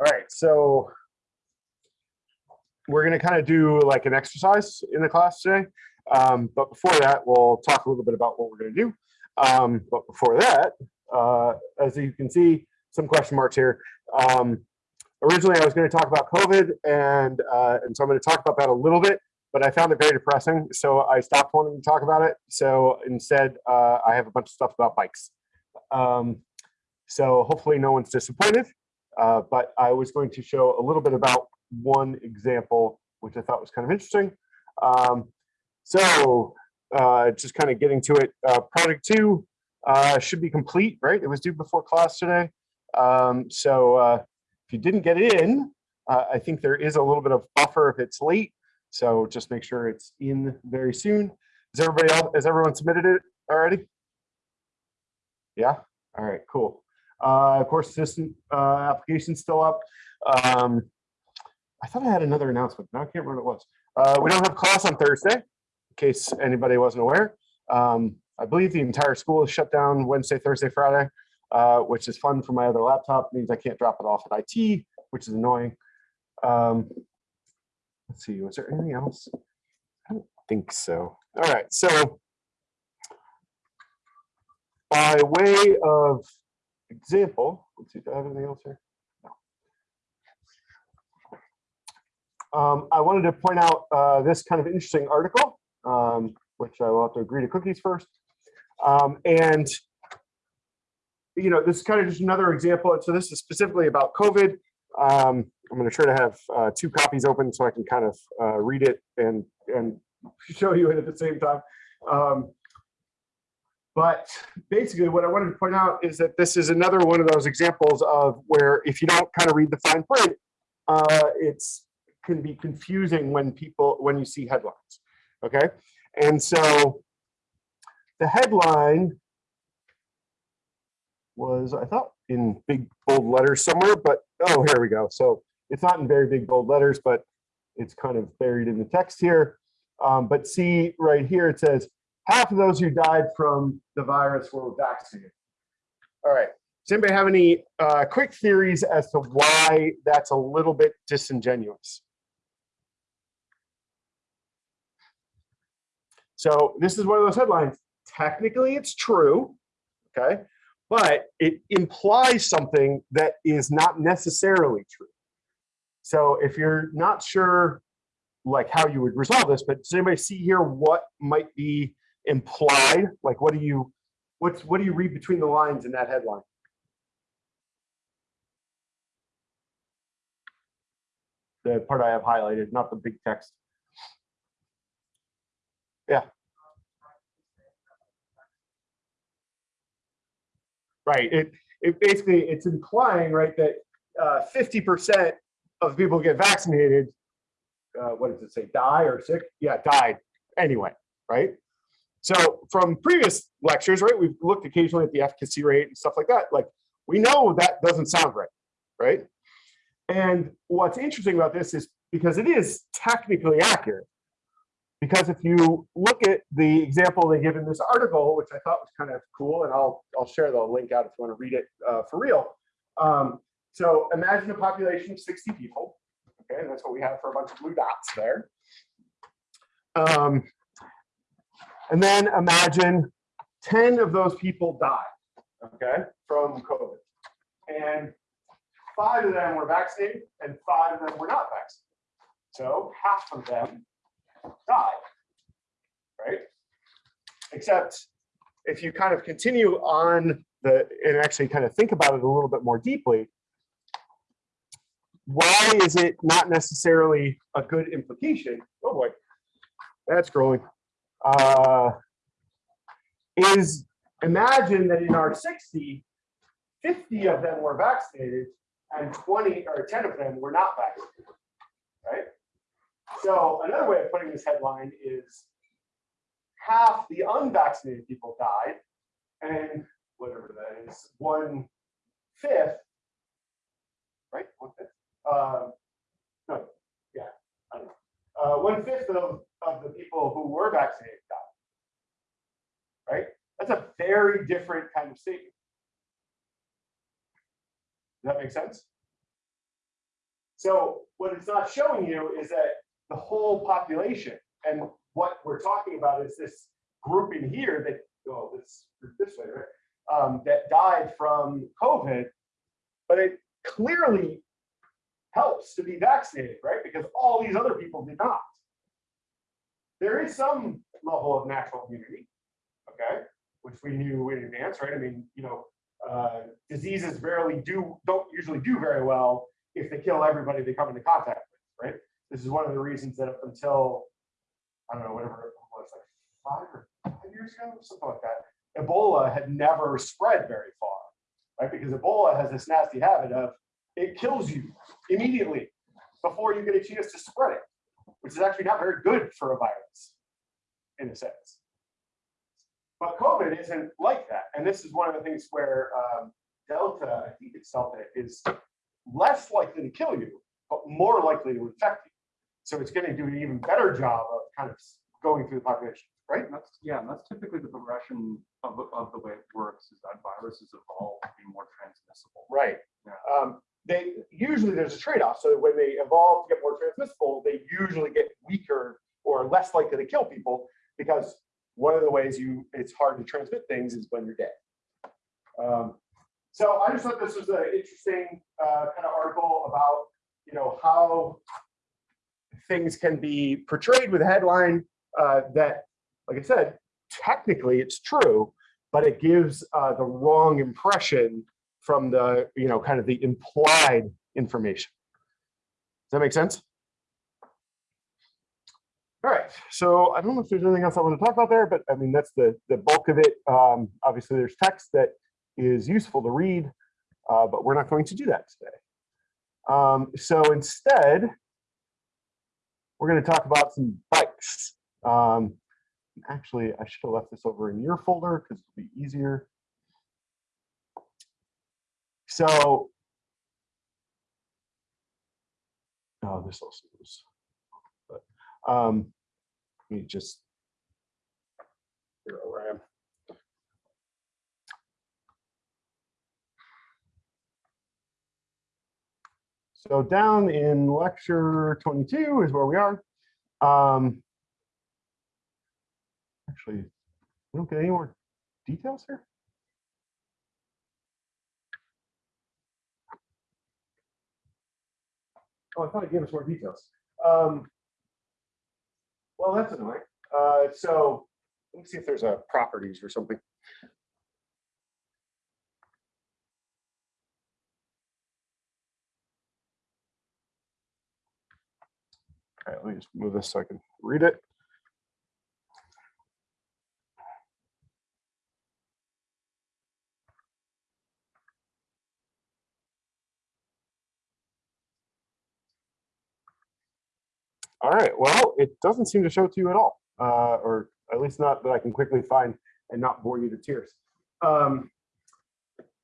All right, so we're going to kind of do like an exercise in the class today. Um, but before that, we'll talk a little bit about what we're going to do. Um, but before that, uh, as you can see, some question marks here. Um, originally, I was going to talk about COVID, and uh, and so I'm going to talk about that a little bit. But I found it very depressing, so I stopped wanting to talk about it. So instead, uh, I have a bunch of stuff about bikes. Um, so hopefully, no one's disappointed. Uh, but I was going to show a little bit about one example, which I thought was kind of interesting. Um, so uh, just kind of getting to it, uh, project two uh, should be complete, right? It was due before class today. Um, so uh, if you didn't get it in, I think there is a little bit of buffer if it's late. So just make sure it's in very soon. Is everybody else, has everyone submitted it already? Yeah, all right, cool. Uh, of course, system uh, application still up. Um, I thought I had another announcement. Now I can't remember what it was. Uh, we don't have class on Thursday, in case anybody wasn't aware. Um, I believe the entire school is shut down Wednesday, Thursday, Friday, uh, which is fun for my other laptop. It means I can't drop it off at IT, which is annoying. Um, let's see, was there anything else? I don't think so. All right, so by way of example, let's see, do I have anything else here? No. Um, I wanted to point out uh, this kind of interesting article, um, which I will have to agree to cookies first. Um, and, you know, this is kind of just another example. So this is specifically about COVID. Um, I'm going to try to have uh, two copies open so I can kind of uh, read it and, and show you it at the same time. But basically what I wanted to point out is that this is another one of those examples of where if you don't kind of read the fine print, uh, it's can be confusing when people when you see headlines. Okay. And so the headline was, I thought, in big bold letters somewhere, but oh, here we go. So it's not in very big bold letters, but it's kind of buried in the text here. Um, but see right here, it says half of those who died from the virus were vaccinated. All right. Does anybody have any uh, quick theories as to why that's a little bit disingenuous? So this is one of those headlines. Technically, it's true, okay? But it implies something that is not necessarily true. So if you're not sure like how you would resolve this, but does anybody see here what might be implied? Like, what do you, what's, what do you read between the lines in that headline? The part I have highlighted, not the big text. Yeah. Right. It, it basically, it's implying, right, that 50% uh, of people get vaccinated, uh, what does it say, die or sick? Yeah, died anyway, right? So from previous lectures, right, we've looked occasionally at the efficacy rate and stuff like that. Like we know that doesn't sound right, right? And what's interesting about this is because it is technically accurate. Because if you look at the example they give in this article, which I thought was kind of cool, and I'll I'll share the link out if you want to read it uh, for real. Um, so imagine a population of 60 people. Okay, and that's what we have for a bunch of blue dots there. Um, and then imagine 10 of those people died, okay, from COVID. And five of them were vaccinated and five of them were not vaccinated. So half of them died, right? Except if you kind of continue on the, and actually kind of think about it a little bit more deeply, why is it not necessarily a good implication? Oh boy, that's growing uh, is imagine that in our 60, 50 of them were vaccinated and 20 or 10 of them were not vaccinated, right? So another way of putting this headline is half the unvaccinated people died and whatever that is, one fifth, right? One fifth. Uh, no, yeah, I don't know. Uh, one fifth of of the people who were vaccinated died. Right? That's a very different kind of statement. Does that make sense? So what it's not showing you is that the whole population and what we're talking about is this group in here that, oh, this, this way, right? Um, that died from COVID, but it clearly helps to be vaccinated, right? Because all these other people did not. There is some level of natural immunity, okay, which we knew in advance, right? I mean, you know, uh, diseases rarely do, don't usually do very well if they kill everybody they come into contact with, right? This is one of the reasons that up until, I don't know, whatever it was, like five or five years ago, something like that, Ebola had never spread very far, right? Because Ebola has this nasty habit of it kills you immediately before you get a chance to spread it, which is actually not very good for a virus in a sense. But COVID isn't like that. And this is one of the things where um, Delta, I think it's Delta, is less likely to kill you, but more likely to infect you. So it's going to do an even better job of kind of going through the population, right? And That's, yeah, and that's typically the progression of, the- of the way it works is that viruses evolve to be more transmissible. Right. Yeah. Um, they usually there's a trade-off. So when they evolve to get more transmissible, they usually get weaker or less likely to kill people because one of the ways you it's hard to transmit things is when you're dead. Um, so I just thought this was an interesting uh, kind of article about you know how things can be portrayed with a headline uh, that, like I said, technically it's true, but it gives uh, the wrong impression from the, you know, kind of the implied information. Does that make sense? All right, so I don't know if there's anything else I want to talk about there, but I mean, that's the, the bulk of it. Um, obviously, there's text that is useful to read, uh, but we're not going to do that today. Um, so instead, we're going to talk about some bikes. Um, actually, I should have left this over in your folder because it'll be easier. So, oh, this also is, but um, let me just figure out where I am. So down in lecture 22 is where we are. Um, actually, we don't get any more details here. Oh, I thought it gave us more details. Um, well, that's annoying. Uh, so let me see if there's a properties or something. All right, let me just move this so I can read it. All right, well, it doesn't seem to show to you at all, uh, or at least not that I can quickly find and not bore you to tears. Um,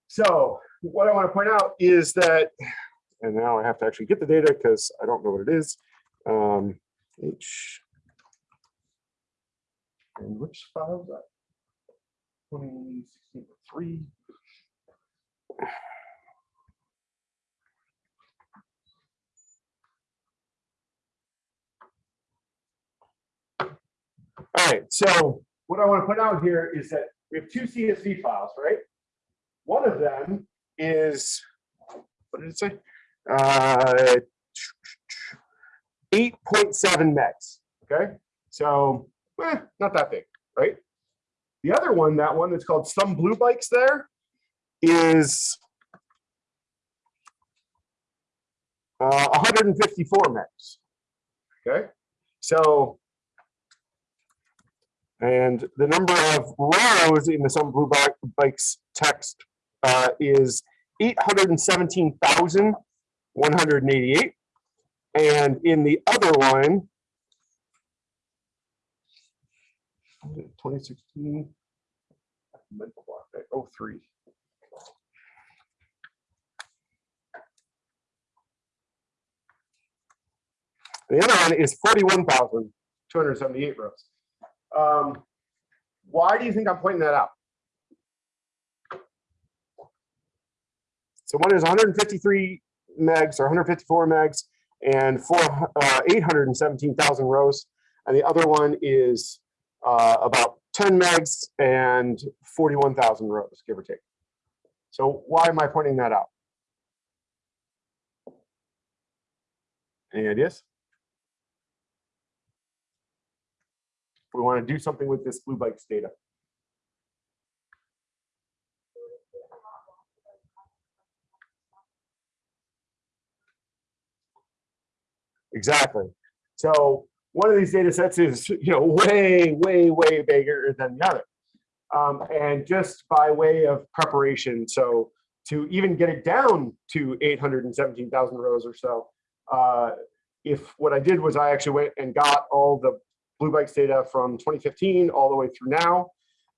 so what I want to point out is that, and now I have to actually get the data because I don't know what it is. Um, H, and which file is that? 2016 3. Right, so what I want to put out here is that we have two CSV files, right? One of them is, what did it say? Uh, 8.7 megs, okay? So, eh, not that big, right? The other one, that one that's called some blue bikes there, is uh, 154 megs, okay? So and the number of rows in the Some Blue Bikes text uh, is 817,188. And in the other one, 2016, mental block, right? 03. The other one is 41,278 rows. Um, why do you think I'm pointing that out? So one is 153 megs or 154 megs and four, uh, 817,000 rows. And the other one is uh, about 10 megs and 41,000 rows, give or take. So why am I pointing that out? Any ideas? We want to do something with this Blue Bikes data. Exactly. So one of these data sets is, you know, way, way, way bigger than the other. Um, and just by way of preparation, so to even get it down to 817,000 rows or so, uh, if what I did was I actually went and got all the Blue Bikes data from 2015 all the way through now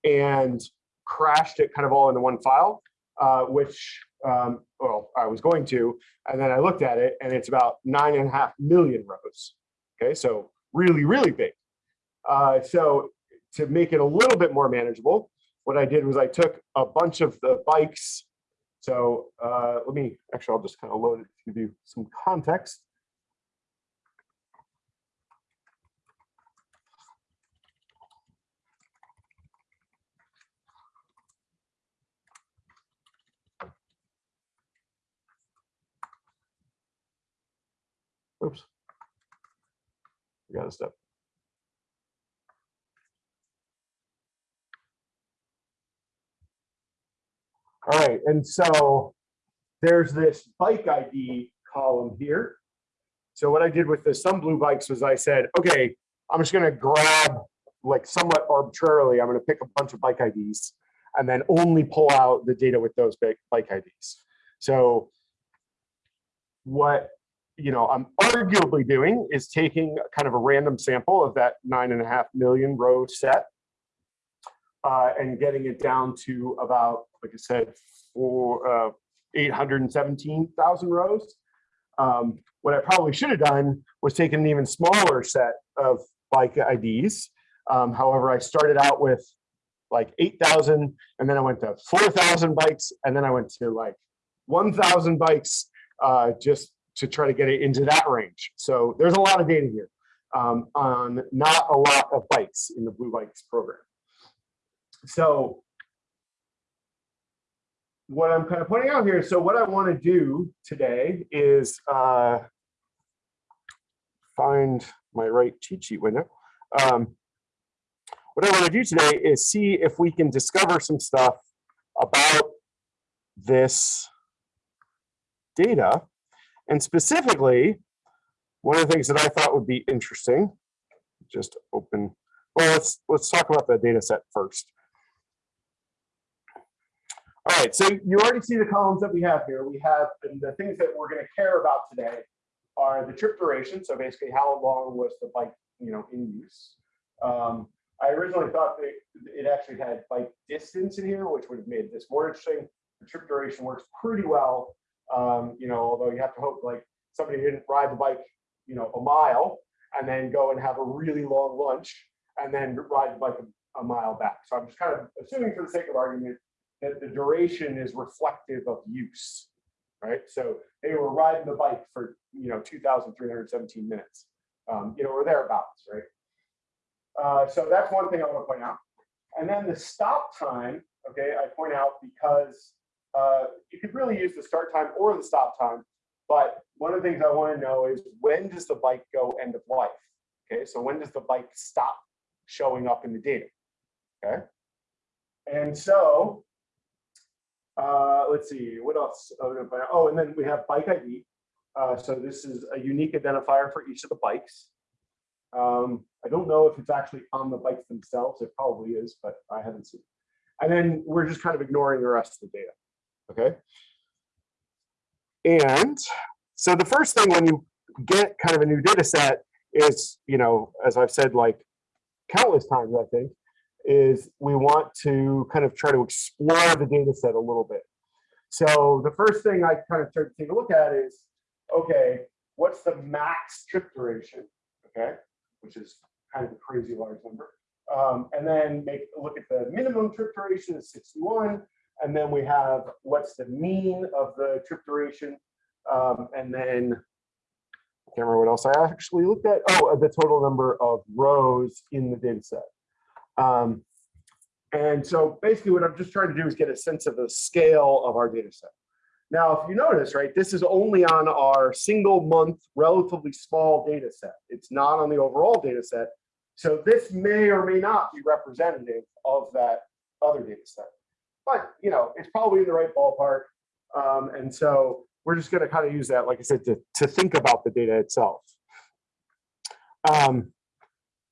and crashed it kind of all into one file, uh, which, um, well, I was going to, and then I looked at it and it's about nine and a half million rows. Okay, so really, really big. Uh, so to make it a little bit more manageable, what I did was I took a bunch of the bikes. So uh, let me, actually, I'll just kind of load it to give you some context. Oops. We got a step. All right, and so there's this bike ID column here. So what I did with the some blue bikes was I said, okay, I'm just gonna grab like somewhat arbitrarily, I'm gonna pick a bunch of bike IDs and then only pull out the data with those bike IDs. So what you know I'm arguably doing is taking kind of a random sample of that nine and a half million row set uh, and getting it down to about, like I said, for uh, 817,000 rows. Um, what I probably should have done was taken an even smaller set of bike IDs. Um, however, I started out with like 8,000 and then I went to 4,000 bikes and then I went to like 1,000 bikes uh, just to try to get it into that range. So there's a lot of data here um, on not a lot of bikes in the Blue Bikes program. So what I'm kind of pointing out here, so what I want to do today is uh, find my right cheat sheet window. Um, what I want to do today is see if we can discover some stuff about this data. And specifically, one of the things that I thought would be interesting, just open, well, let's, let's talk about the data set first. All right, so you already see the columns that we have here. We have the things that we're going to care about today are the trip duration. So basically, how long was the bike, you know, in use? Um, I originally thought that it actually had bike distance in here, which would have made this more interesting. The trip duration works pretty well, um, you know, although you have to hope like somebody didn't ride the bike, you know, a mile and then go and have a really long lunch and then ride the bike a, a mile back. So I'm just kind of assuming for the sake of argument that the duration is reflective of use, right? So they were riding the bike for, you know, 2,317 minutes, um, you know, or thereabouts, right? Uh, so that's one thing I want to point out. And then the stop time, okay, I point out because uh, you could really use the start time or the stop time, but one of the things I want to know is when does the bike go end of life? Okay, so when does the bike stop showing up in the data? Okay, and so uh, let's see, what else? Oh, oh, and then we have bike ID. Uh, so this is a unique identifier for each of the bikes. Um, I don't know if it's actually on the bikes themselves. It probably is, but I haven't seen. It. And then we're just kind of ignoring the rest of the data. Okay. And so the first thing when you get kind of a new data set is, you know, as I've said like countless times, I think, is we want to kind of try to explore the data set a little bit. So the first thing I kind of start to take a look at is, okay, what's the max trip duration, okay, which is kind of a crazy large number. Um, and then make a look at the minimum trip duration is 61. And then we have what's the mean of the trip duration Um, and then I can't remember what else I actually looked at. Oh, the total number of rows in the data set. Um, and so basically what I'm just trying to do is get a sense of the scale of our data set. Now, if you notice, right, this is only on our single month, relatively small data set. It's not on the overall data set. So this may or may not be representative of that other data set. But, you know, it's probably in the right ballpark. Um, and so we're just going to kind of use that, like I said, to, to think about the data itself. Um,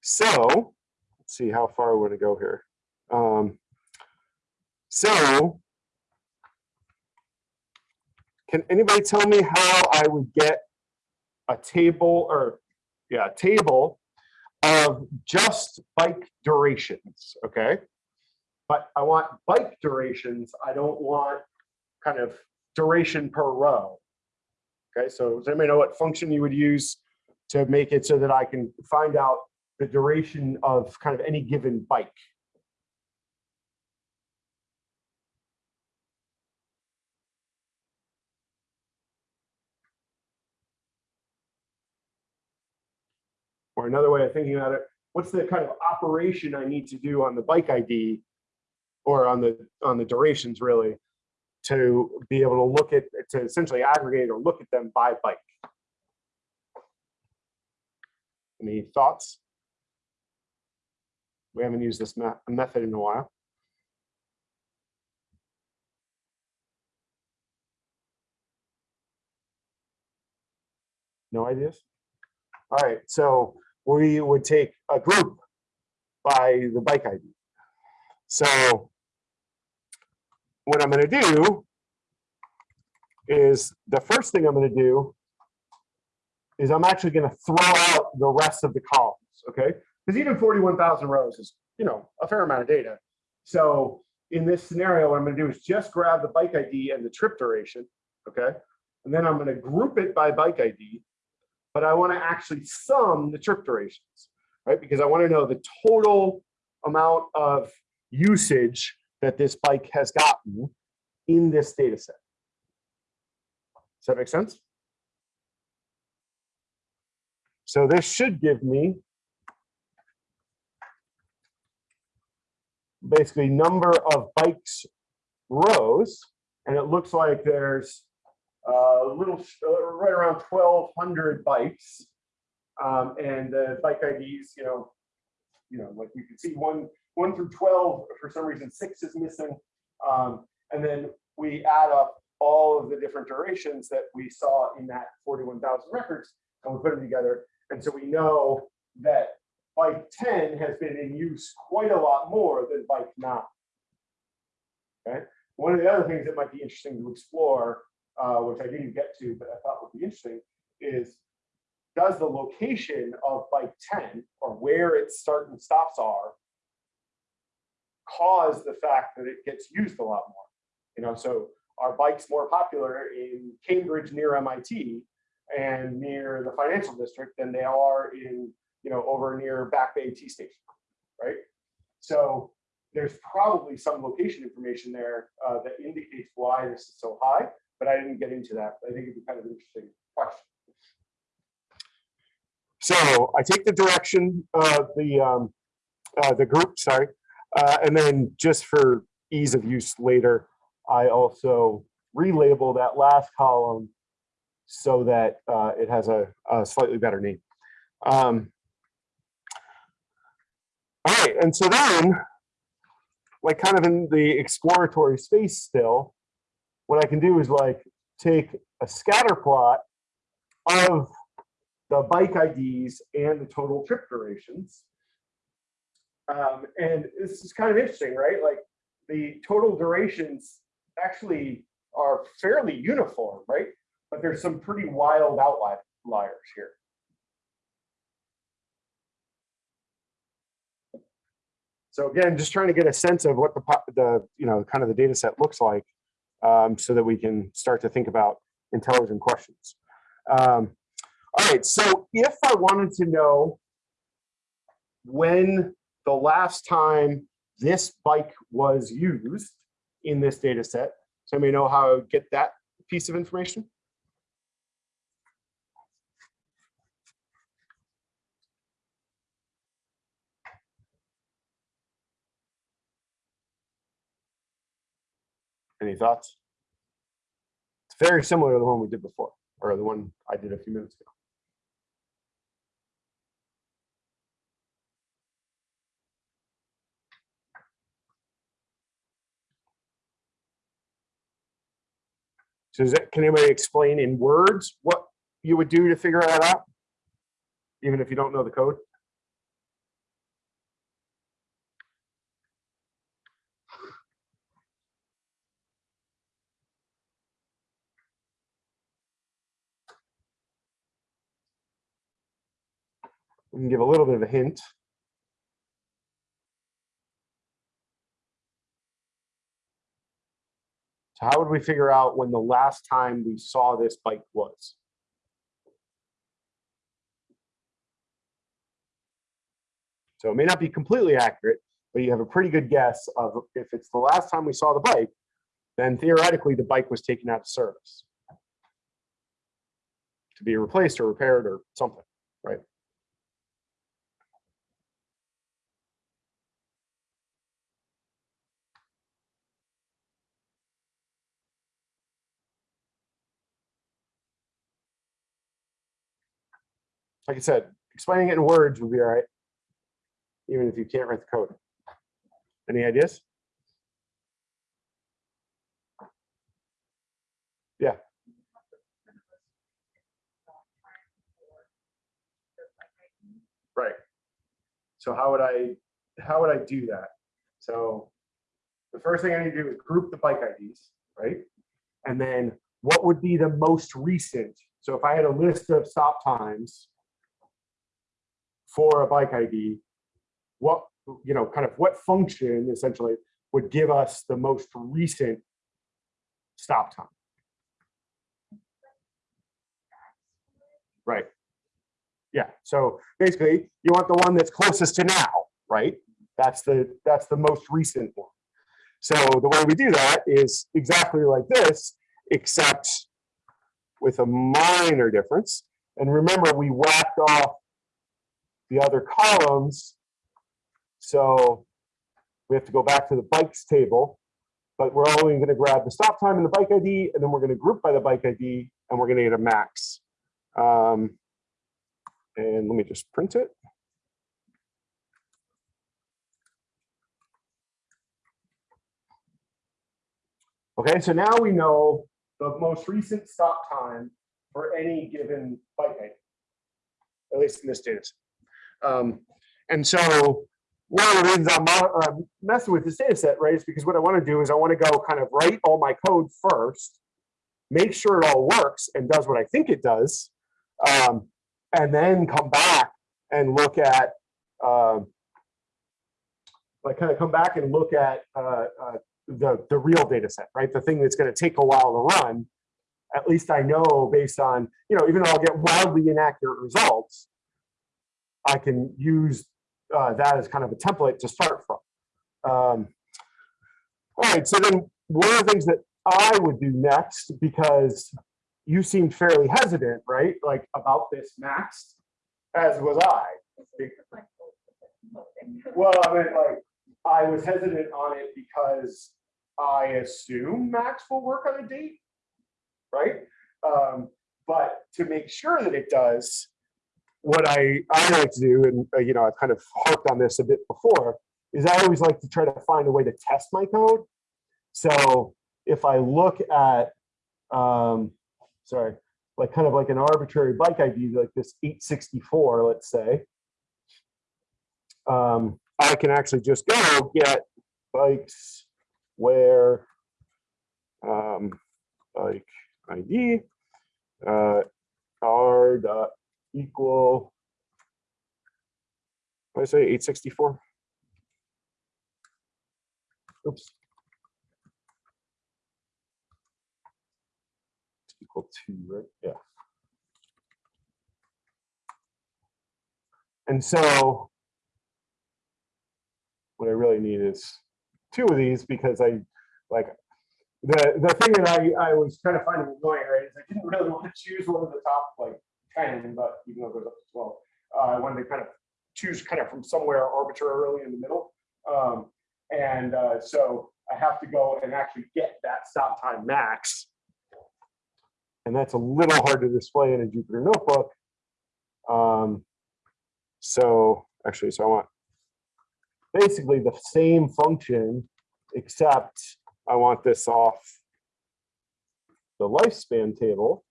so let's see how far I want to go here. Um, so can anybody tell me how I would get a table or yeah, a table of just bike durations, okay? But I want bike durations. I don't want kind of duration per row. Okay, so does anybody know what function you would use to make it so that I can find out the duration of kind of any given bike? Or another way of thinking about it, what's the kind of operation I need to do on the bike ID or on the on the durations really to be able to look at to essentially aggregate or look at them by bike. Any thoughts? We haven't used this method in a while. No ideas? All right, so we would take a group by the bike ID. So what I'm going to do is the first thing I'm going to do is I'm actually going to throw out the rest of the columns, okay? Because even 41,000 rows is, you know, a fair amount of data. So in this scenario, what I'm going to do is just grab the bike ID and the trip duration, okay? And then I'm going to group it by bike ID but I want to actually sum the trip durations, right? Because I want to know the total amount of usage that this bike has gotten in this data set. Does that make sense? So this should give me basically number of bikes rows, and it looks like there's a little, uh, right around 1,200 bikes. Um, and the bike IDs, you know, you know, like you can see one, one through 12, for some reason, six is missing. Um, and then we add up all of the different durations that we saw in that 41,000 records and we put them together. And so we know that bike 10 has been in use quite a lot more than bike 9. Okay. One of the other things that might be interesting to explore uh, which I didn't get to, but I thought would be interesting, is does the location of bike 10 or where its start and stops are cause the fact that it gets used a lot more? You know, so are bikes more popular in Cambridge near MIT and near the financial district than they are in, you know, over near Back Bay T Station, right? So there's probably some location information there uh, that indicates why this is so high but I didn't get into that. I think it'd be kind of an interesting question. So I take the direction of the um, uh, the group, sorry, uh, and then just for ease of use later, I also relabel that last column so that uh, it has a, a, slightly better name. Um, all right, and so then, like kind of in the exploratory space still, what I can do is like take a scatter plot of the bike IDs and the total trip durations. Um, and this is kind of interesting, right? Like the total durations actually are fairly uniform, right? But there's some pretty wild outliers here. So again, just trying to get a sense of what the, the you know, kind of the data set looks like um, so that we can start to think about intelligent questions. Um, all right, so if I wanted to know when the last time this bike was used in this data set. So may know how I would get that piece of information. Any thoughts? It's very similar to the one we did before, or the one I did a few minutes ago. So that, can anybody explain in words what you would do to figure that out? Even if you don't know the code? We can give a little bit of a hint. So how would we figure out when the last time we saw this bike was? So it may not be completely accurate, but you have a pretty good guess of if it's the last time we saw the bike, then theoretically the bike was taken out of service to be replaced or repaired or something, right? Like I said, explaining it in words would be all right, even if you can't write the code. Any ideas? Yeah. Right. So how would I, how would I do that? So the first thing I need to do is group the bike IDs, right? And then what would be the most recent? So if I had a list of stop times for a bike ID, what, you know, kind of what function essentially would give us the most recent stop time? Right. Yeah, so basically you want the one that's closest to now, right? That's the, that's the most recent one. So the way we do that is exactly like this, except with a minor difference. And remember, we whacked off the other columns. So we have to go back to the bikes table, but we're only going to grab the stop time and the bike ID, and then we're going to group by the bike ID, and we're going to get a max. Um, and let me just print it. Okay, so now we know the most recent stop time for any given bike ID, at least in this data set. Um, and so one of the reasons I'm uh, messing with this data set, right, is because what I want to do is I want to go kind of write all my code first, make sure it all works and does what I think it does, um, and then come back and look at, um, like kind of come back and look at uh, uh, the, the real data set, right? The thing that's going to take a while to run. At least I know based on, you know, even though I'll get wildly inaccurate results, I can use uh, that as kind of a template to start from. Um, all right, so then one of the things that I would do next, because you seemed fairly hesitant, right? Like about this max, as was I. Well, I mean, like, I was hesitant on it because I assume max will work on a date, right? Um, but to make sure that it does, what I, I like to do, and uh, you know, I've kind of harped on this a bit before, is I always like to try to find a way to test my code. So if I look at, um, sorry, like kind of like an arbitrary bike ID, like this 864, let's say, um, I can actually just go get bikes where um, bike ID uh, are dot equal, what did I say, 864? Oops. It's equal to, right? Yeah. And so what I really need is two of these because I like the the thing that I I was kind of finding annoying right is I didn't really want to choose one of the top like 10, but even though it goes up to 12, uh, I wanted to kind of choose kind of from somewhere arbitrarily in the middle. Um, and uh, so I have to go and actually get that stop time max. And that's a little hard to display in a Jupyter notebook. Um, so actually, so I want basically the same function, except I want this off the lifespan table,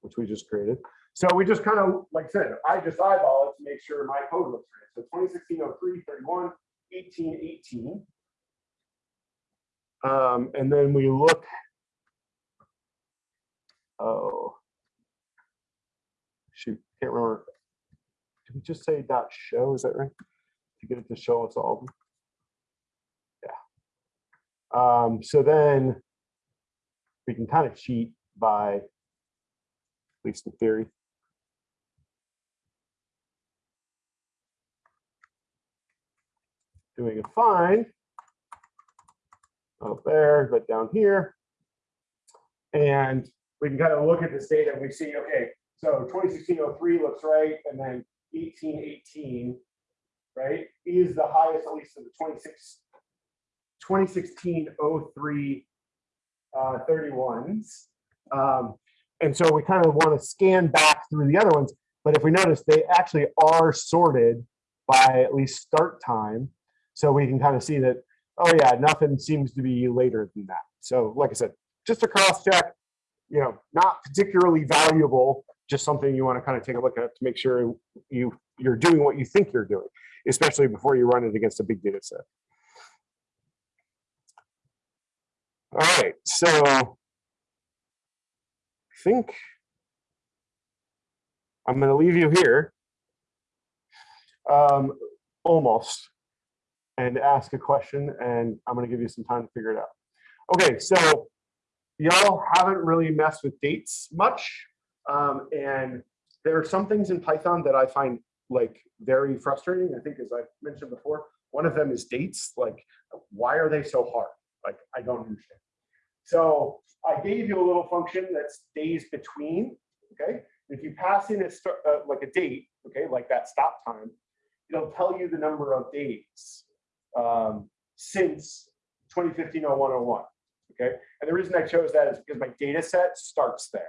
which we just created. So we just kind of, like I said, I just eyeball it to make sure my code looks right. So 2016 03 31 18 18. Um, and then we look. Oh. Shoot, can't remember. Did we just say dot show? Is that right? To get it to show us all. Yeah. Um, so then we can kind of cheat by, at least in theory. Doing a find up there, but down here. And we can kind of look at this data and we see, okay, so 2016-03 looks right, and then 1818, right, is the highest, at least of the 26, 2016-03 uh, 31s. Um, and so we kind of want to scan back through the other ones. But if we notice, they actually are sorted by at least start time. So we can kind of see that, oh yeah, nothing seems to be later than that. So like I said, just a cross check, you know, not particularly valuable, just something you want to kind of take a look at to make sure you, you're doing what you think you're doing, especially before you run it against a big data set. All right, so I think I'm going to leave you here um, almost and ask a question and I'm going to give you some time to figure it out. Okay, so y'all haven't really messed with dates much. Um, and there are some things in Python that I find like very frustrating. I think as I mentioned before, one of them is dates. Like, why are they so hard? Like, I don't understand. So I gave you a little function that's days between, okay? If you pass in a start, uh, like a date, okay, like that stop time, it'll tell you the number of days um, since 2015-0101, okay? And the reason I chose that is because my data set starts there.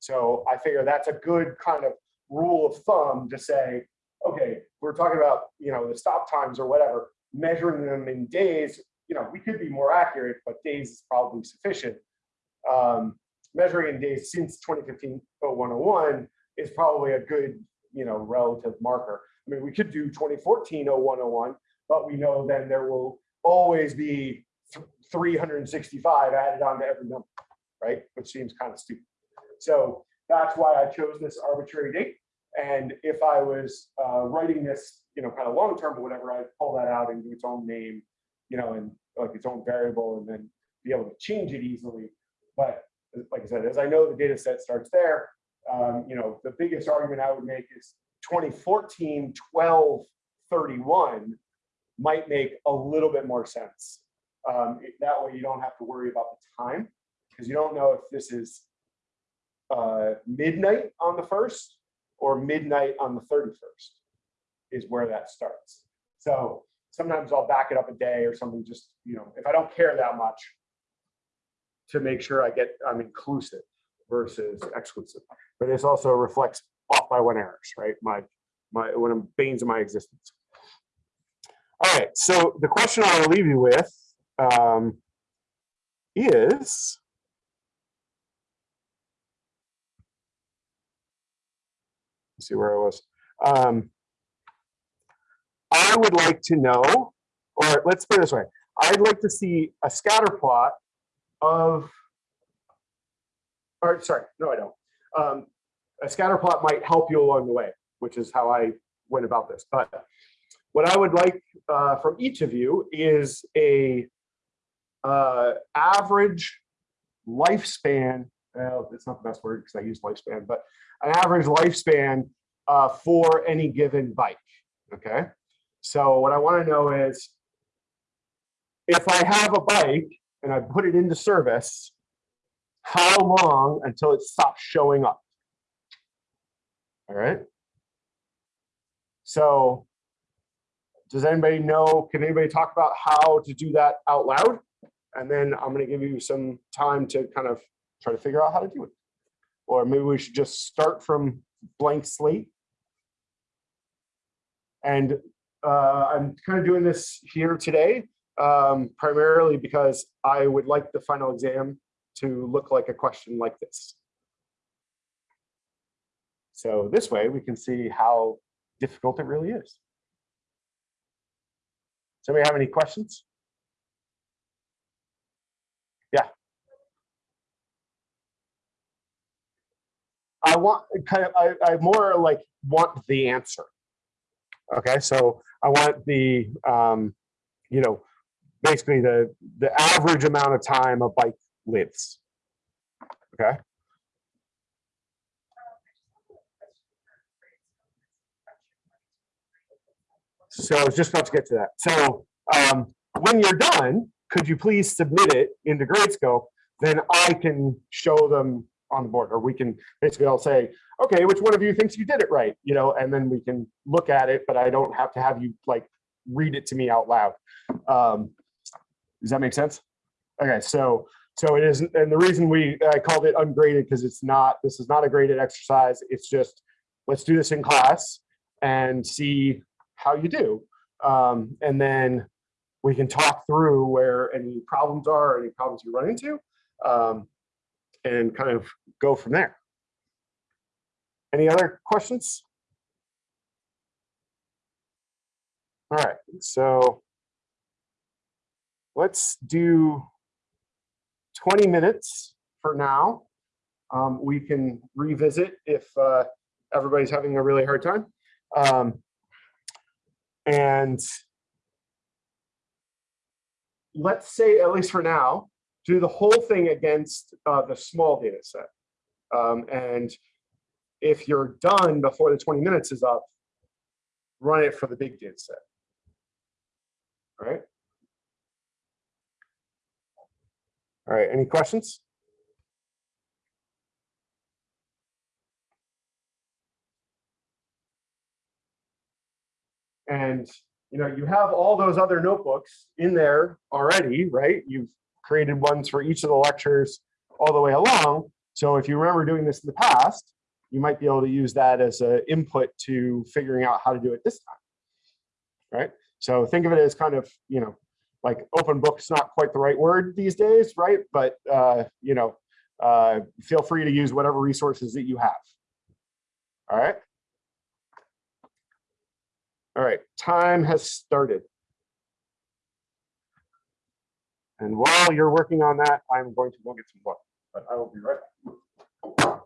So I figure that's a good kind of rule of thumb to say, okay, we're talking about, you know, the stop times or whatever, measuring them in days, you know, we could be more accurate, but days is probably sufficient. Um, measuring in days since 2015-0101 is probably a good, you know, relative marker. I mean, we could do 2014-0101, but we know then there will always be 365 added on to every number, right? Which seems kind of stupid. So that's why I chose this arbitrary date. And if I was uh, writing this, you know, kind of long term or whatever, I'd pull that out and do its own name, you know, and like its own variable and then be able to change it easily. But like I said, as I know the data set starts there, um, you know, the biggest argument I would make is 2014 12 31 might make a little bit more sense. Um, that way you don't have to worry about the time because you don't know if this is uh, midnight on the first or midnight on the 31st is where that starts. So sometimes I'll back it up a day or something just, you know, if I don't care that much to make sure I get, I'm inclusive versus exclusive. But this also reflects off by one errors, right? My, my, one of the banes of my existence. Right, so the question I will leave you with um, is, let's see where I was. Um, I would like to know, or let's put it this way, I'd like to see a scatter plot of, or sorry, no, I don't. Um, a scatter plot might help you along the way, which is how I went about this. But what I would like uh, from each of you is a uh, average lifespan. Well, it's not the best word because I use lifespan, but an average lifespan uh, for any given bike. Okay. So what I want to know is if I have a bike and I put it into service, how long until it stops showing up? All right. So does anybody know, can anybody talk about how to do that out loud? And then I'm gonna give you some time to kind of try to figure out how to do it. Or maybe we should just start from blank slate. And uh, I'm kind of doing this here today, um, primarily because I would like the final exam to look like a question like this. So this way we can see how difficult it really is. Somebody have any questions? Yeah. I want kind of, I, I more like want the answer. Okay, so I want the, um, you know, basically the, the average amount of time a bike lives. Okay. So I was just about to get to that. So um, when you're done, could you please submit it into Gradescope? Then I can show them on the board, or we can basically all say, okay, which one of you thinks you did it right? You know, and then we can look at it, but I don't have to have you like read it to me out loud. Um, does that make sense? Okay, so so it is, and the reason we I called it ungraded because it's not. This is not a graded exercise. It's just let's do this in class and see how you do, um, and then we can talk through where any problems are, any problems you run into, um, and kind of go from there. Any other questions? All right, so let's do 20 minutes for now. Um, we can revisit if uh, everybody's having a really hard time. Um, and let's say, at least for now, do the whole thing against uh, the small data set. Um, and if you're done before the 20 minutes is up, run it for the big data set. All right. All right, any questions? And you know, you have all those other notebooks in there already, right? You've created ones for each of the lectures all the way along. So if you remember doing this in the past, you might be able to use that as an input to figuring out how to do it this time, right? So think of it as kind of, you know, like open book's not quite the right word these days, right? But, uh, you know, uh, feel free to use whatever resources that you have. All right. All right, time has started. And while you're working on that, I'm going to go get some water, but I will be right back.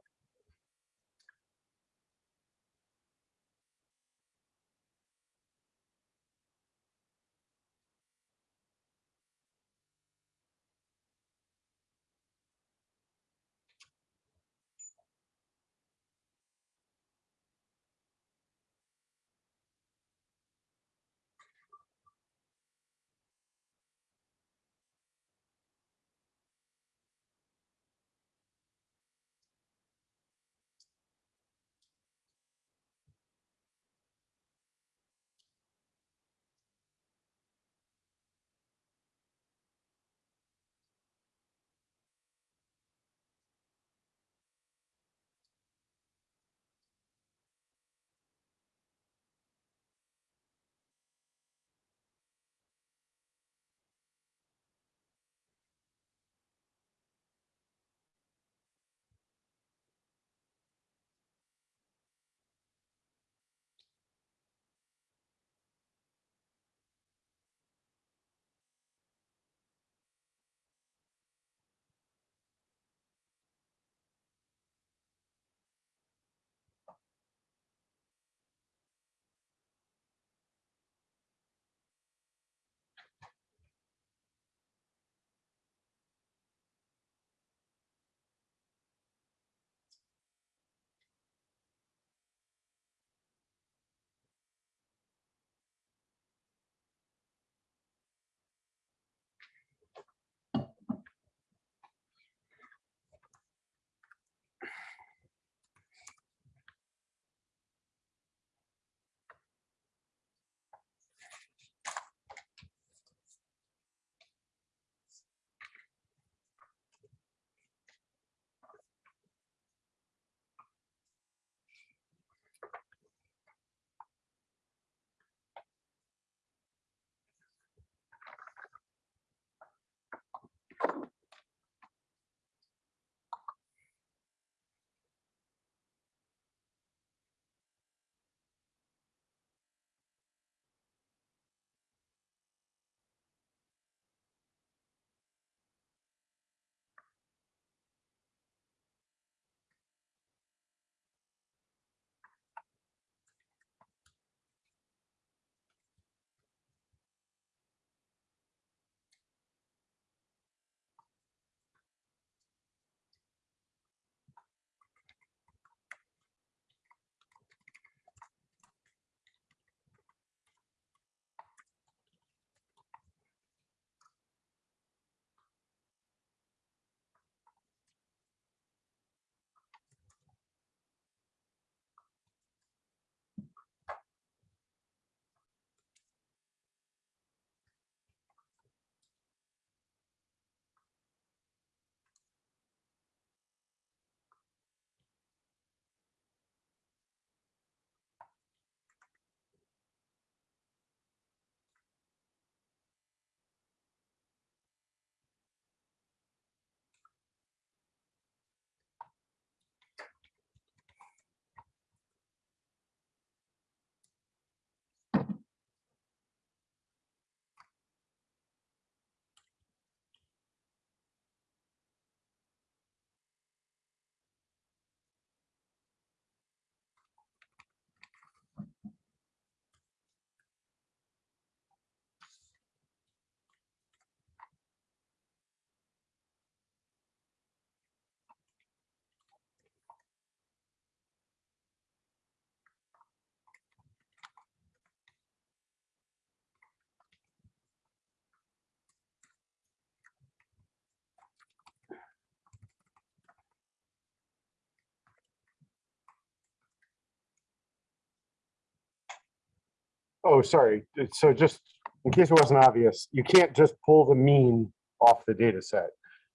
Oh, sorry. So just in case it wasn't obvious, you can't just pull the mean off the data set.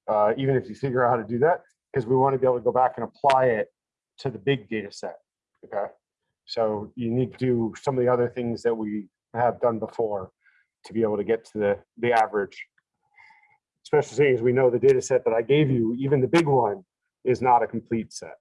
Uh, even if you figure out how to do that, because we want to be able to go back and apply it to the big data set. Okay. So you need to do some of the other things that we have done before to be able to get to the, the average. Especially as we know the data set that I gave you, even the big one, is not a complete set.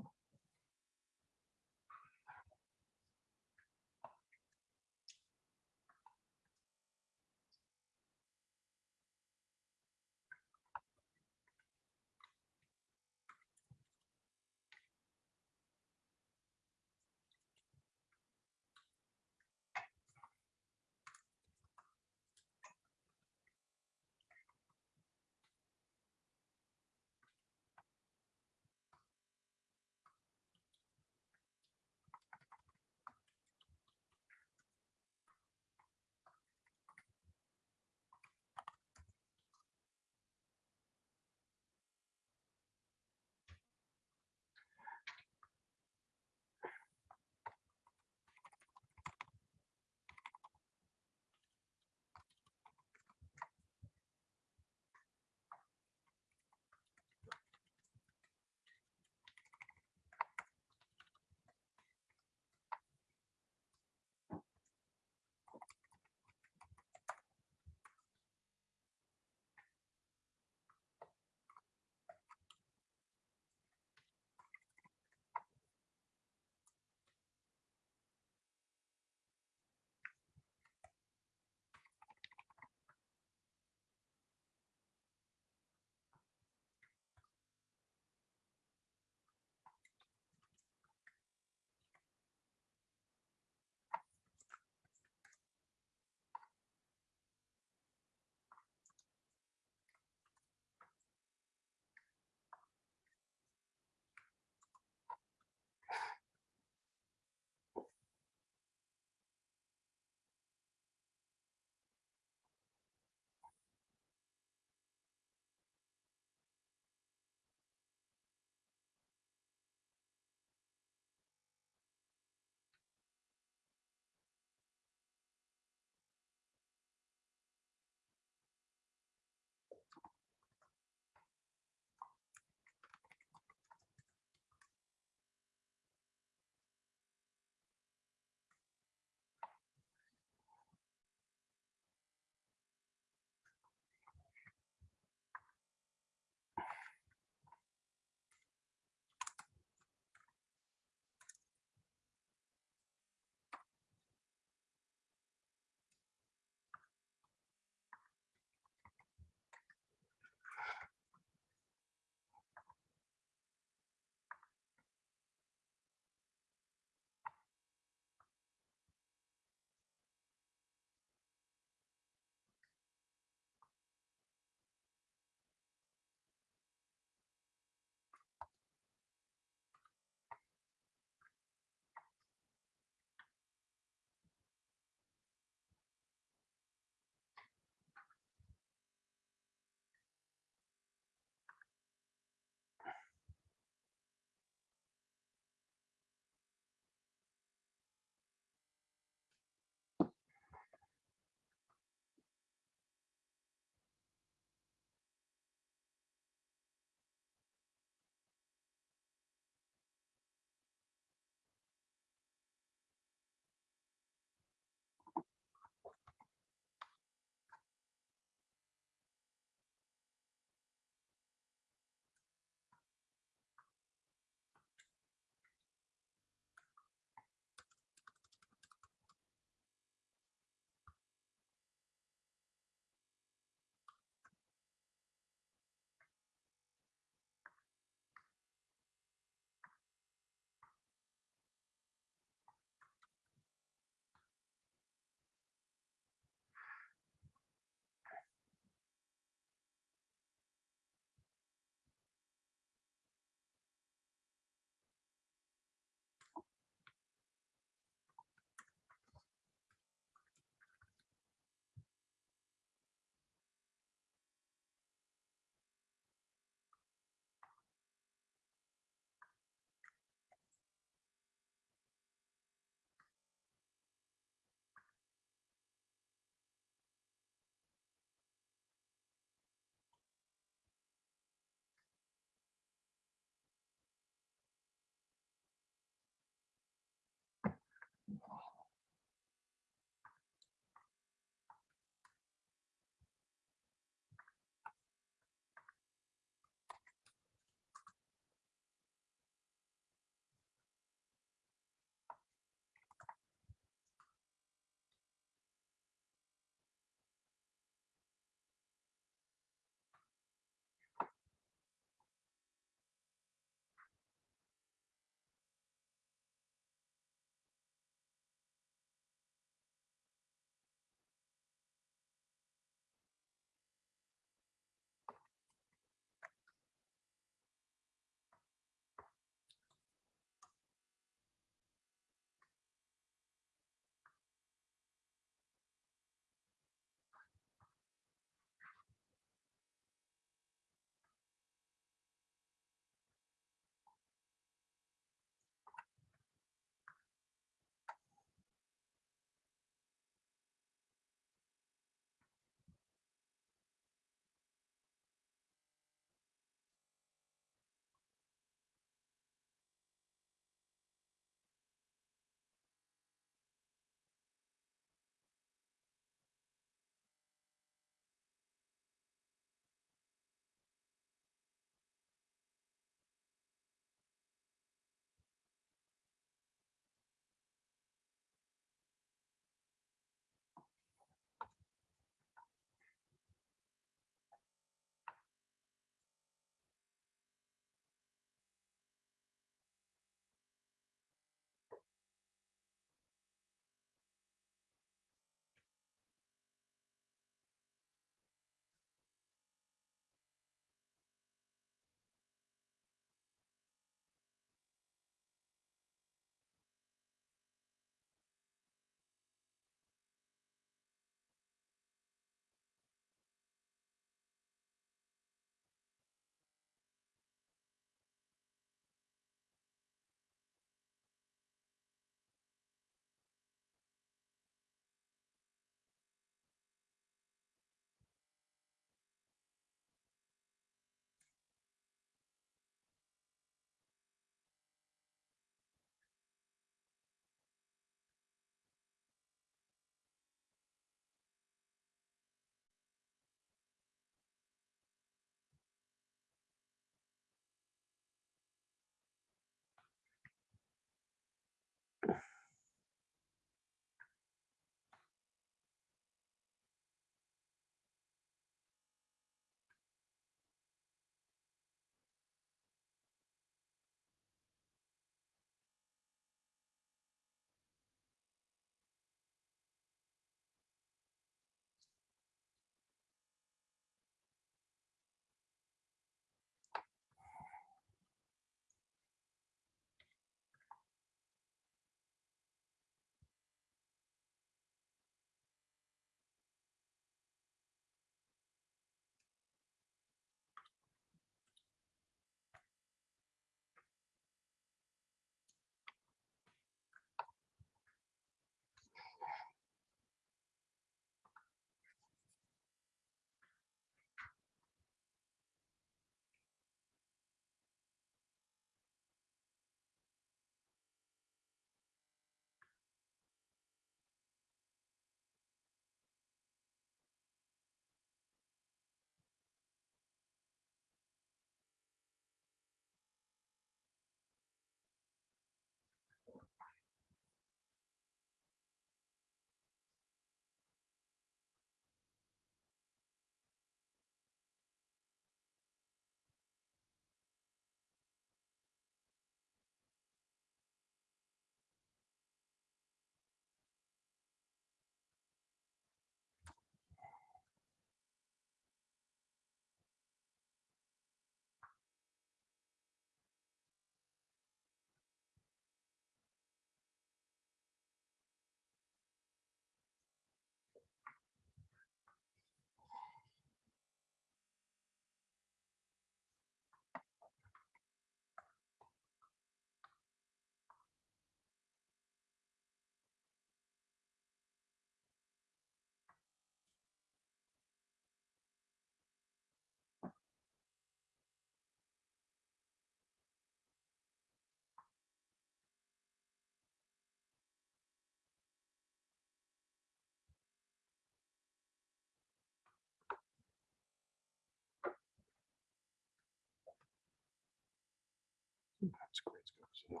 nine.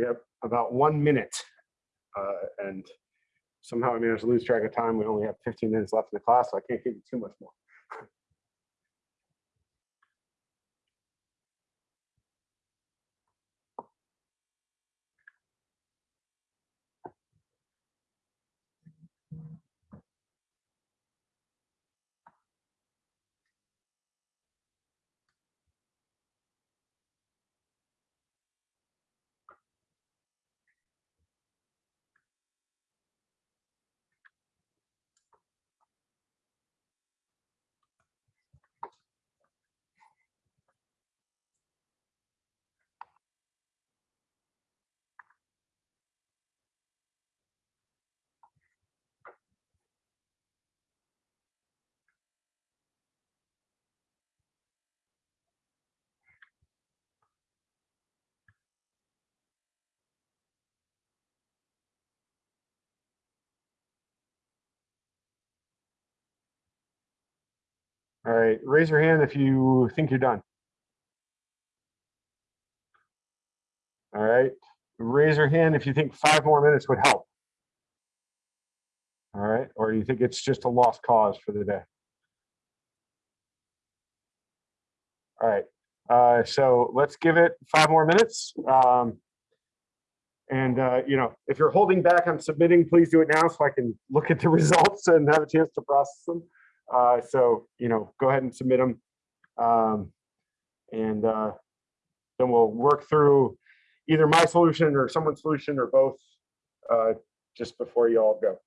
We have about one minute uh, and somehow I managed to lose track of time. We only have 15 minutes left in the class, so I can't give you too much more. All right, raise your hand if you think you're done. All right, raise your hand if you think five more minutes would help. All right, or you think it's just a lost cause for the day. All right, uh, so let's give it five more minutes. Um, and, uh, you know, if you're holding back on submitting, please do it now so I can look at the results and have a chance to process them. Uh, so, you know, go ahead and submit them. Um, and uh, then we'll work through either my solution or someone's solution or both uh, just before you all go.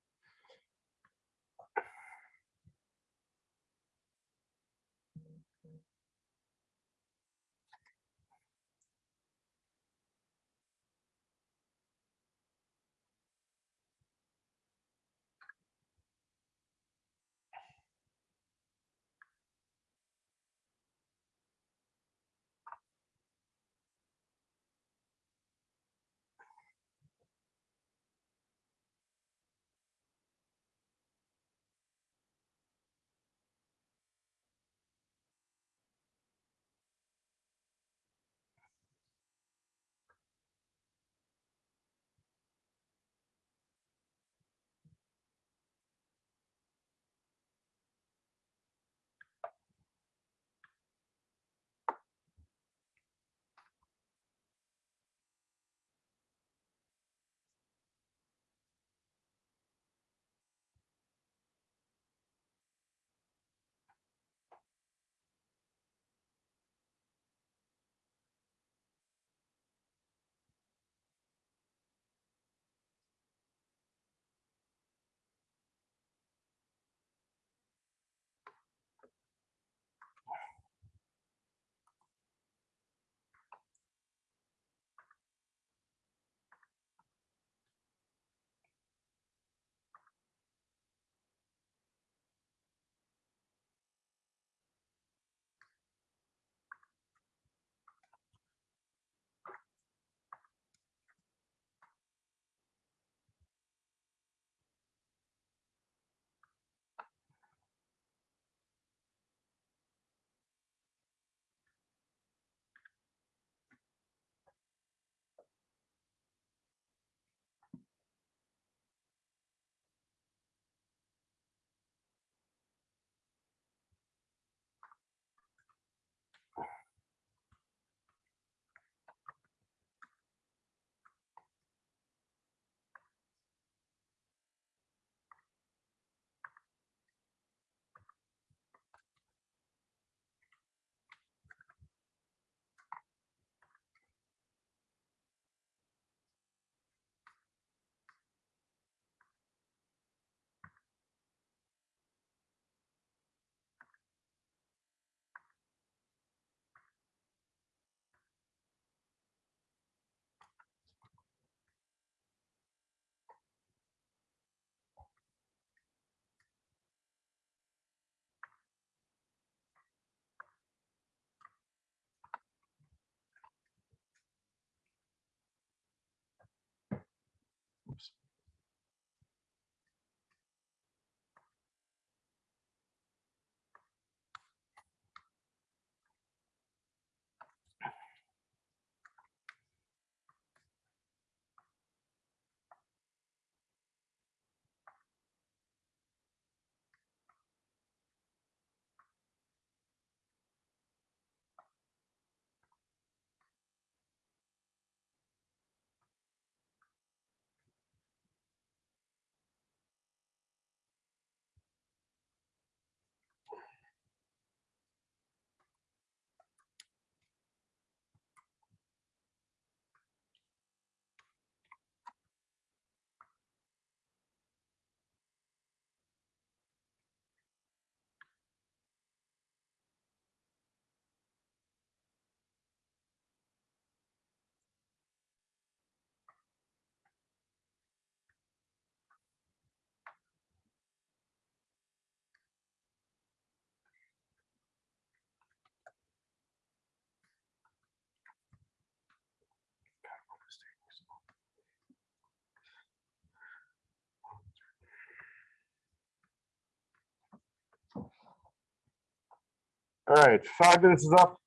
All right, five minutes is up.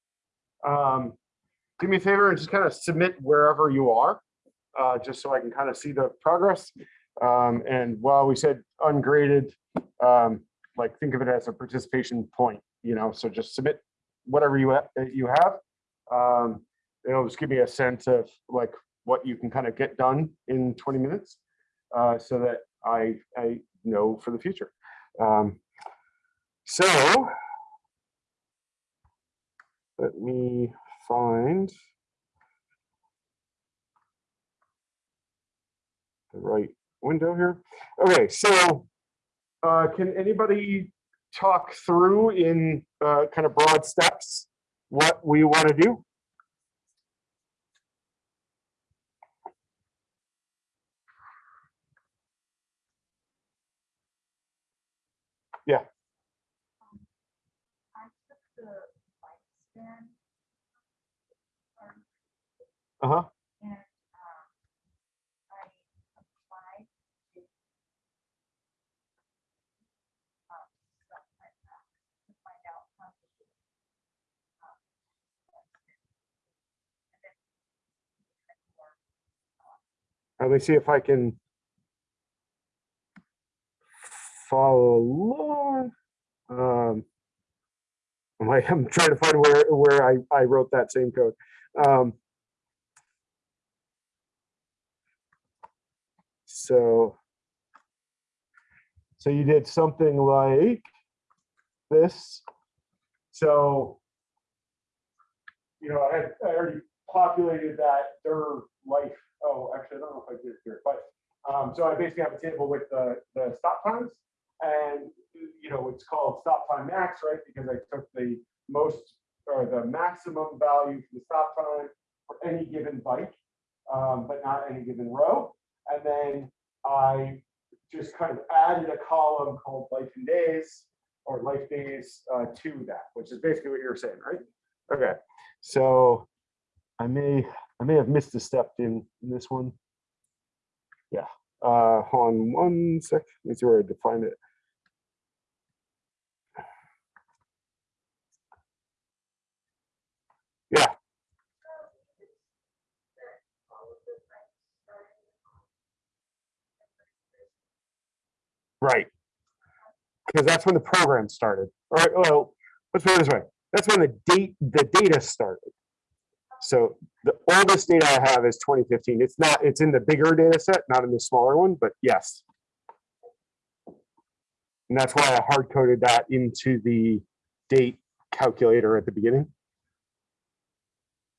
Um, do me a favor and just kind of submit wherever you are, uh, just so I can kind of see the progress. Um, and while we said ungraded, um, like think of it as a participation point, you know, so just submit whatever you, ha- you have. Um, it'll just give me a sense of like what you can kind of get done in 20 minutes, uh, so that I, I know for the future. Um, so let me find the right window here. Okay, so uh, can anybody talk through in uh, kind of broad steps what we want to do? I took the lifespan. um, Uh-huh. And, um, I applied to. um, stuff like that to find out how to. um, and then and more, Let me see if I can follow along. Um, I'm like, I'm trying to find where, where I, I wrote that same code. Um, so, so you did something like this. So, you know, I had, I already populated that their life. Oh, actually, I don't know if I did it here, but um, so I basically have a table with the, the stop times and, you know, it's called stop time max, right? Because I took the most or the maximum value for the stop time for any given bike, um, but not any given row. Just kind of added a column called life and days or life days uh, to that, which is basically what you're saying, right? Okay, so I may, I may have missed a step in, in this one. Yeah, uh, hold on one sec, let me see where I define it. Yeah, all of the things starting. right. Because that's when the program started. All right, well, let's put it this way. That's when the date, the data started. So the oldest data I have is 2015. It's not, it's in the bigger data set, not in the smaller one, but yes. And that's why I hard coded that into the date calculator at the beginning.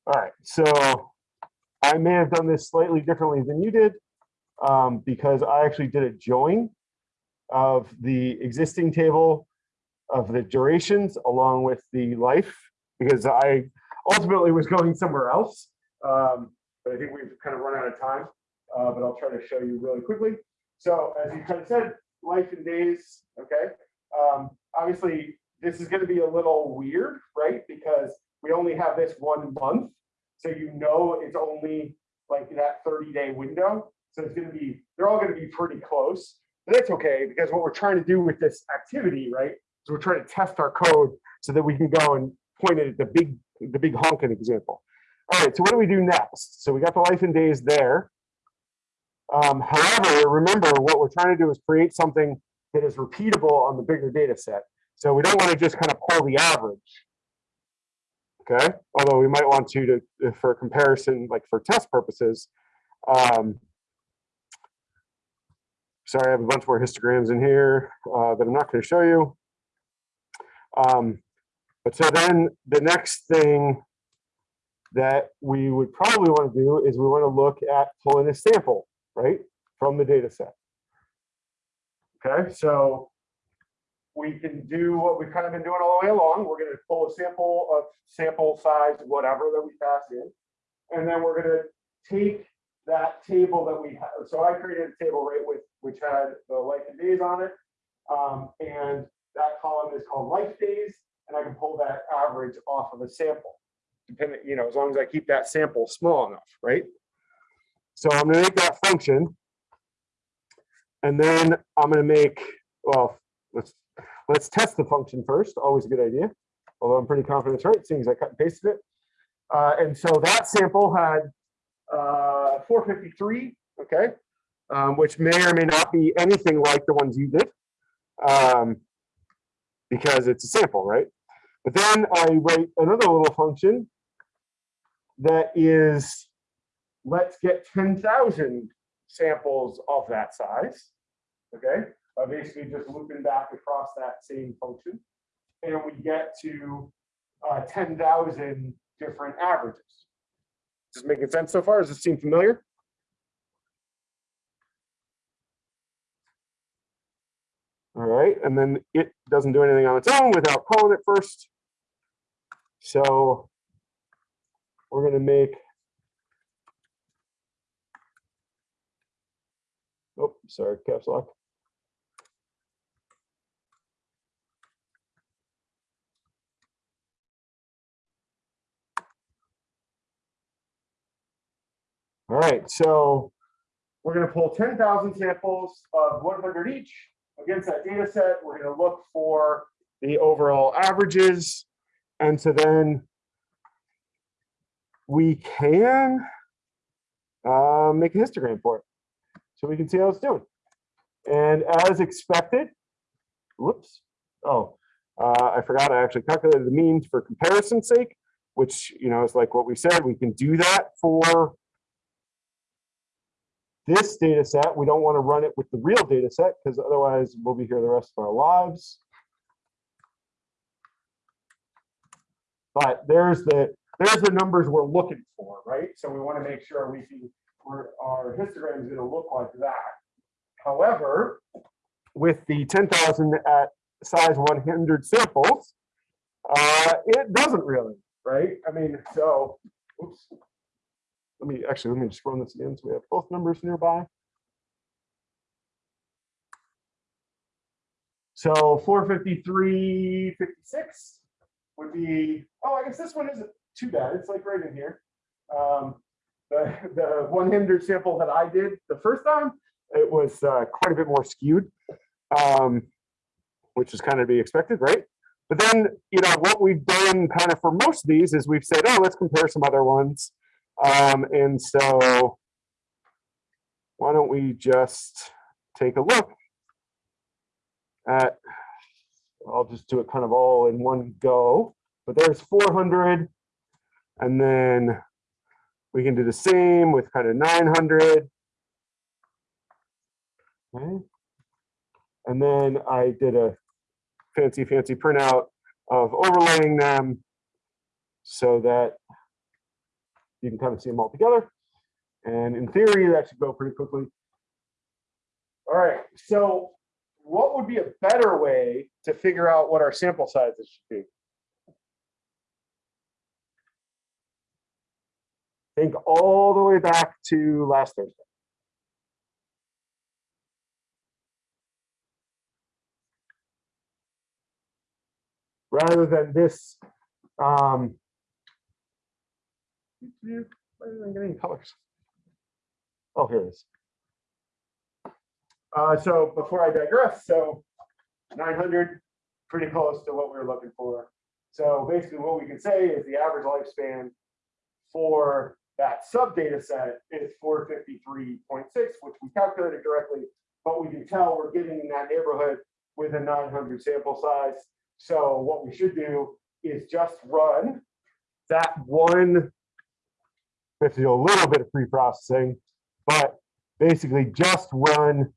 All right, so I may have done this slightly differently than you did um, because I actually did a join of the existing table of the durations along with the life because I ultimately was going somewhere else. Um, but I think we've kind of run out of time, uh, but I'll try to show you really quickly. So as you kind of said, life and days, okay? Um, obviously, this is going to be a little weird, right? Because we only have this one month. So you know it's only like that 30 day window. So it's going to be, they're all going to be pretty close. But that's okay because what we're trying to do with this activity, right? is we're trying to test our code so that we can go and point it at the big, the big honking example. All right, so what do we do next? So we got the life and days there. Um, however, remember what we're trying to do is create something that is repeatable on the bigger data set. So we don't want to just kind of pull the average. Okay, although we might want to, to for comparison, like for test purposes. Um, sorry, I have a bunch more histograms in here uh, that I'm not going to show you. Um, but so then the next thing that we would probably want to do is we want to look at pulling a sample, right, from the data set. Okay, so we can do what we've kind of been doing all the way along. We're going to pull a sample of sample size, whatever that we pass in. And then we're going to take that table that we have. So I created a table right with which had the life and days on it. Um, and that column is called life days. And I can pull that average off of a sample, depending, you know, as long as I keep that sample small enough, right? So I'm gonna make that function. And then I'm gonna make, well, let's let's test the function first, always a good idea. although I'm pretty confident it's right, seeing as I cut and pasted it. Uh, and so that sample had uh, 453, okay, um, which may or may not be anything like the ones you did, um, because it's a sample, right? But then I write another little function that is, let's get 10,000 samples of that size, okay? By basically just looping back across that same function. And we get to uh, 10,000 different averages. Is this making sense so far? Does this seem familiar? All right, and then it doesn't do anything on its own without calling it first. So we're gonna make. Oh, sorry, caps lock. All right, so we're gonna pull ten thousand samples of one hundred each against that data set. We're gonna look for the overall averages. And so then we can uh, make a histogram for it. So we can see how it's doing. And as expected, whoops, oh, uh, I forgot I actually calculated the means for comparison's sake, which, you know, is like what we said, we can do that for this data set. We don't want to run it with the real data set because otherwise we'll be here the rest of our lives. But there's the there's the numbers we're looking for, right? So we want to make sure we can our histogram is going to look like that. However, with the 10,000 at size 100 samples, uh, it doesn't really, right? I mean, so, oops. Let me actually, let me just run this again so we have both numbers nearby. So 453, 56 would be, oh, I guess this one isn't too bad. It's like right in here. Um, the, the 100 sample that I did the first time, it was uh, quite a bit more skewed, um, which is kind of to be expected, right? But then, you know, what we've done kind of for most of these is we've said, oh, let's compare some other ones. Um, and so why don't we just take a look at, I'll just do it kind of all in one go, but there's 400 and then we can do the same with kind of 900. Okay. And then I did a fancy, fancy printout of overlaying them so that you can kind of see them all together. And in theory, that should go pretty quickly. All right, so what would be a better way to figure out what our sample sizes should be? Think all the way back to last Thursday. Rather than this, um, didn't get any colors? Oh, here it is. Uh, so before I digress, so 900, pretty close to what we were looking for. So basically what we can say is the average lifespan for that sub data set is 453.6, which we calculated directly, but we can tell we're getting in that neighborhood with a 900 sample size. So what we should do is just run that one we have to do a little bit of pre-processing, but basically just run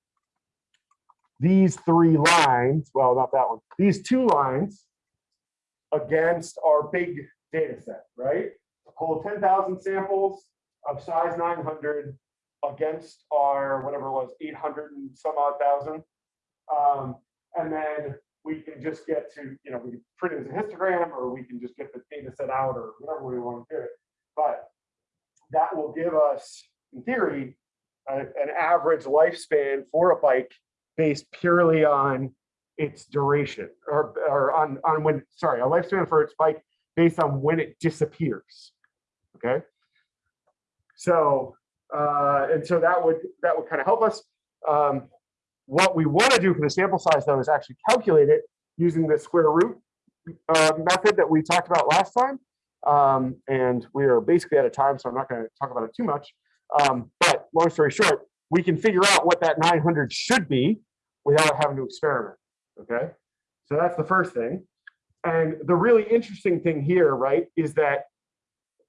these three lines, well, not that one, these two lines against our big data set, right? Pull 10,000 samples of size 900 against our whatever it was, 800 and some odd thousand. Um, and then we can just get to, you know, we can print it as a histogram or we can just get the data set out or whatever we want to do it. But that will give us, in theory, a, an average lifespan for a bike based purely on its duration or, or on, on when, sorry, a lifespan for its bike based on when it disappears. Okay. So, uh, and so that would, that would kind of help us. Um, what we want to do for the sample size though is actually calculate it using the square root uh, method that we talked about last time. Um, and we are basically out of time, so I'm not going to talk about it too much. Um, but long story short, we can figure out what that 900 should be without having to experiment. Okay, so that's the first thing. And the really interesting thing here, right, is that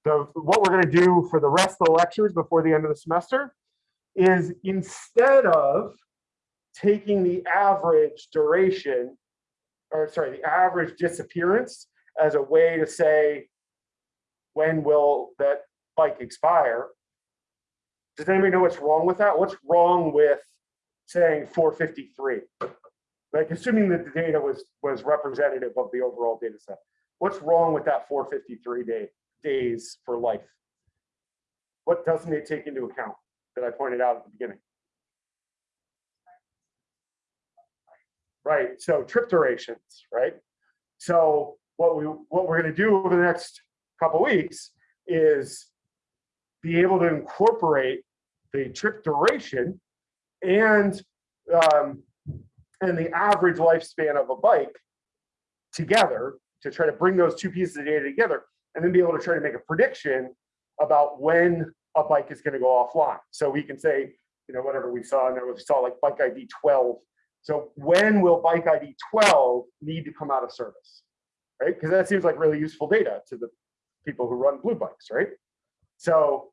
the what we're going to do for the rest of the lectures before the end of the semester is instead of taking the average duration, or sorry, the average disappearance as a way to say, when will that bike expire? Does anybody know what's wrong with that? What's wrong with saying 453? Like assuming that the data was was representative of the overall data set. What's wrong with that 453 day days for life? What doesn't it take into account that I pointed out at the beginning? Right, so trip durations, right? So what we what we're going to do over the next couple weeks is be able to incorporate the trip duration and um, and the average lifespan of a bike together to try to bring those two pieces of data together and then be able to try to make a prediction about when a bike is going to go offline. So we can say, you know, whatever we saw, and we saw like bike ID 12. So when will bike ID 12 need to come out of service? Right? Because that seems like really useful data to the people who run blue bikes, right? So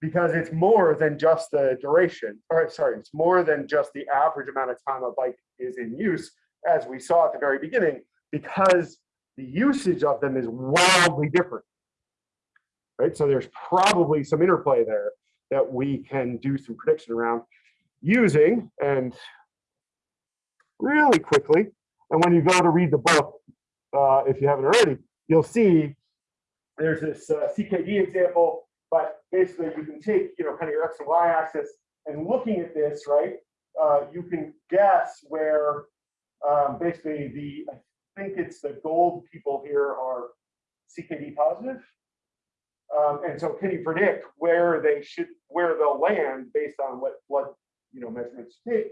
because it's more than just the duration, or sorry, it's more than just the average amount of time a bike is in use, as we saw at the very beginning, because the usage of them is wildly different. Right, so there's probably some interplay there that we can do some prediction around using and really quickly. And when you go to read the book, uh, if you haven't already, you'll see there's this uh, CKD example but basically, you can take, you know, kind of your X and Y axis and looking at this, right, uh, you can guess where um, basically the, I think it's the gold people here are CKD positive. Um, and so can you predict where they should, where they'll land based on what blood, you know, measurements you take?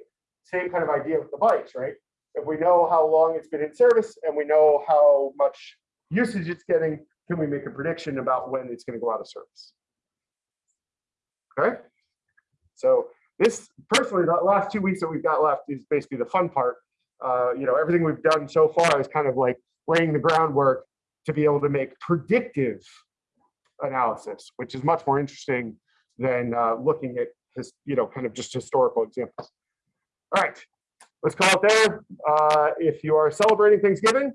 Same kind of idea with the bikes, right? If we know how long it's been in service and we know how much usage it's getting, can we make a prediction about when it's going to go out of service? Okay. So this personally, the last two weeks that we've got left is basically the fun part. Uh, you know, everything we've done so far is kind of like laying the groundwork to be able to make predictive analysis, which is much more interesting than uh, looking at his, you know, kind of just historical examples. All right, let's call it there. Uh, if you are celebrating Thanksgiving,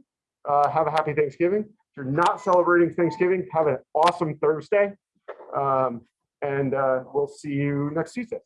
uh, have a happy Thanksgiving. If you're not celebrating Thanksgiving, have an awesome Thursday. Um, and uh, we'll see you next Tuesday.